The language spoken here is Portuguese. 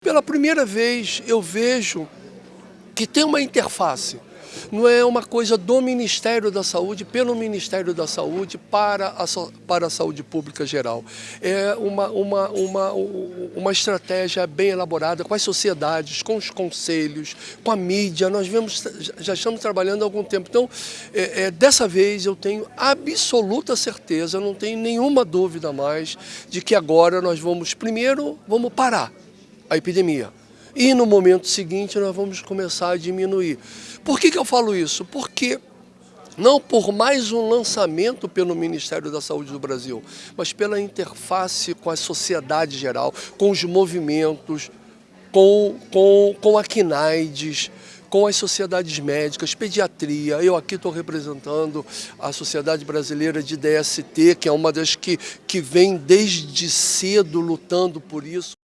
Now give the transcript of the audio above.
Pela primeira vez eu vejo que tem uma interface. Não é uma coisa do Ministério da Saúde, pelo Ministério da Saúde, para a, para a saúde pública geral. É uma, uma, uma, uma estratégia bem elaborada com as sociedades, com os conselhos, com a mídia. Nós vemos, já estamos trabalhando há algum tempo. Então, é, é, dessa vez eu tenho absoluta certeza, não tenho nenhuma dúvida mais, de que agora nós vamos, primeiro, vamos parar a epidemia. E no momento seguinte nós vamos começar a diminuir. Por que, que eu falo isso? Porque não por mais um lançamento pelo Ministério da Saúde do Brasil, mas pela interface com a sociedade geral, com os movimentos, com, com, com a CNAIDS, com as sociedades médicas, pediatria. Eu aqui estou representando a Sociedade Brasileira de DST, que é uma das que, que vem desde cedo lutando por isso.